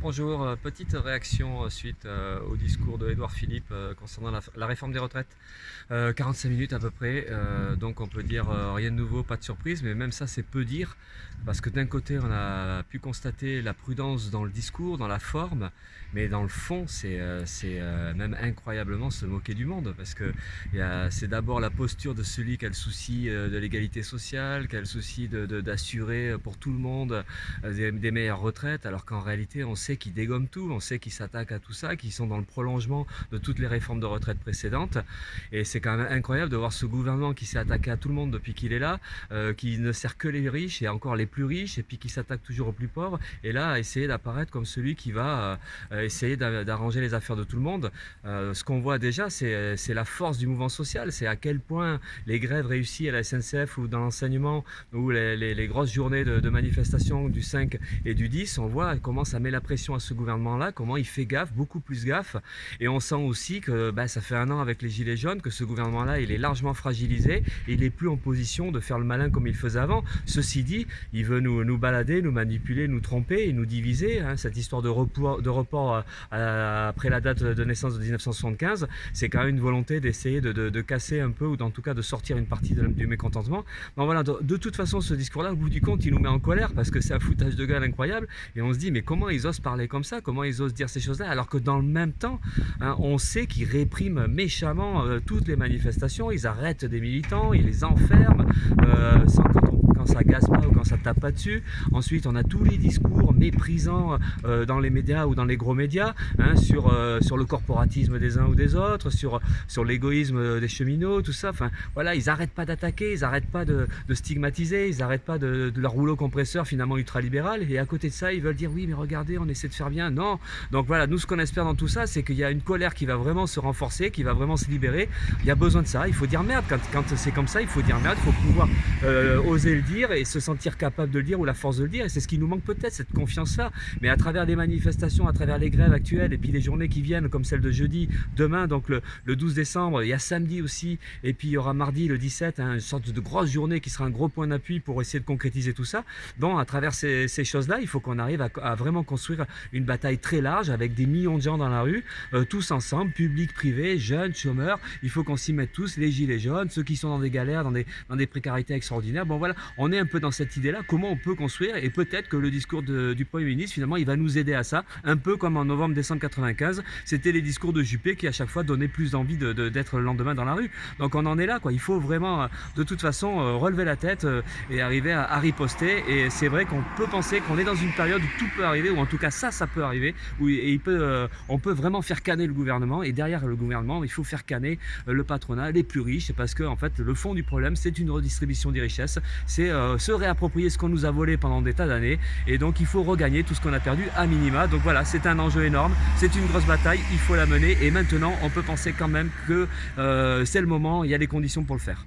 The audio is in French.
Bonjour, euh, petite réaction euh, suite euh, au discours de Édouard Philippe concernant la, réforme des retraites. 45 minutes à peu près, donc on peut dire rien de nouveau, pas de surprise, mais même ça c'est peu dire, parce que d'un côté on a pu constater la prudence dans le discours, dans la forme, mais dans le fond c'est même incroyablement se moquer du monde, parce que c'est d'abord la posture de celui qui a le souci de l'égalité sociale, qui a le souci d'assurer pour tout le monde des, des meilleures retraites, alors qu'en réalité on sait qu'ils dégomment tout, on sait qu'ils s'attaquent à tout ça, qu'ils sont dans le prolongement de toutes les réformes de retraite précédentes. Et c'est quand même incroyable de voir ce gouvernement qui s'est attaqué à tout le monde depuis qu'il est là, euh, qui ne sert que les riches et encore les plus riches, et puis qui s'attaque toujours aux plus pauvres. Et là, essayer d'apparaître comme celui qui va euh, essayer d'arranger les affaires de tout le monde. Euh, ce qu'on voit déjà, c'est la force du mouvement social, c'est à quel point les grèves réussies à la SNCF ou dans l'enseignement, ou les, grosses journées de, de manifestation du 5 et du 10, on voit comment ça met la pression à ce gouvernement-là, comment il fait gaffe, beaucoup plus gaffe. Et on sent aussi que bah, ça fait un an avec les Gilets jaunes que ce gouvernement-là, il est largement fragilisé et il n'est plus en position de faire le malin comme il faisait avant. Ceci dit, il veut nous, balader, nous manipuler, nous tromper et nous diviser. Hein. Cette histoire de report, de report euh, après la date de naissance de 1975, c'est quand même une volonté d'essayer de, casser un peu ou en tout cas de sortir une partie du mécontentement. Donc voilà, de, de toute façon, ce discours-là, au bout du compte, il nous met en colère parce que c'est un foutage de gueule incroyable et on se dit mais comment ils osent parler comme ça Comment ils osent dire ces choses-là Alors que dans le même temps, hein, on sait qu'ils répriment méchamment euh, toutes les manifestations, ils arrêtent des militants, ils les enferment, euh, sans, quand, ça gaze pas ou quand ça tape pas dessus. Ensuite, on a tous les discours méprisants euh, dans les médias ou dans les gros médias hein, sur, sur le corporatisme des uns ou des autres, sur, sur l'égoïsme des cheminots, tout ça. Enfin, voilà, ils n'arrêtent pas d'attaquer, ils n'arrêtent pas de, stigmatiser, ils n'arrêtent pas de, de, leur rouleau compresseur finalement ultralibéral. Et à côté de ça, ils veulent dire oui, mais regardez, on essaie de faire bien. Non. Donc voilà, nous ce qu'on espère dans tout ça, c'est qu'il y a une colère qui va vraiment se renforcer, qui va vraiment se libérer. Il y a besoin de ça. Il faut dire merde. Quand, quand c'est comme ça, il faut dire merde. Il faut pouvoir euh, oser le dire et se sentir capable de le dire ou la force de le dire. Et c'est ce qui nous manque peut-être, cette confiance-là. Mais à travers les manifestations, à travers les grèves actuelles et puis les journées qui viennent, comme celle de jeudi, demain, donc le, 12 décembre, il y a samedi aussi, et puis il y aura mardi le 17, hein, une sorte de grosse journée qui sera un gros point d'appui pour essayer de concrétiser tout ça. Bon, à travers ces, choses-là, il faut qu'on arrive à, vraiment construire une bataille très large avec des millions de gens dans la rue, euh, tous ensemble, public, privé, jeunes, chômeurs. Il faut qu'on s'y mette tous, les gilets jaunes, ceux qui sont dans des galères, dans des, dans des précarités extraordinaires. Bon voilà, est un peu dans cette idée-là, comment on peut construire et peut-être que le discours du Premier ministre, finalement, il va nous aider à ça, un peu comme en novembre-décembre 95, c'était les discours de Juppé qui à chaque fois donnaient plus d'envie d'être de, le lendemain dans la rue. Donc on en est là, quoi. Il faut vraiment, euh, de toute façon, euh, relever la tête et arriver à, riposter. Et c'est vrai qu'on peut penser qu'on est dans une période où tout peut arriver, ou en tout cas ça, ça peut arriver, où euh, on peut vraiment faire canner le gouvernement et derrière le gouvernement il faut faire canner euh, le patronat, les plus riches parce que en fait le fond du problème c'est une redistribution des richesses, euh, se réapproprier ce qu'on nous a volé pendant des tas d'années. Et donc il faut regagner tout ce qu'on a perdu à minima. Donc voilà c'est un enjeu énorme, c'est une grosse bataille, il faut la mener. Et maintenant on peut penser quand même que c'est le moment, il y a les conditions pour le faire.